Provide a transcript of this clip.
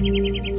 Música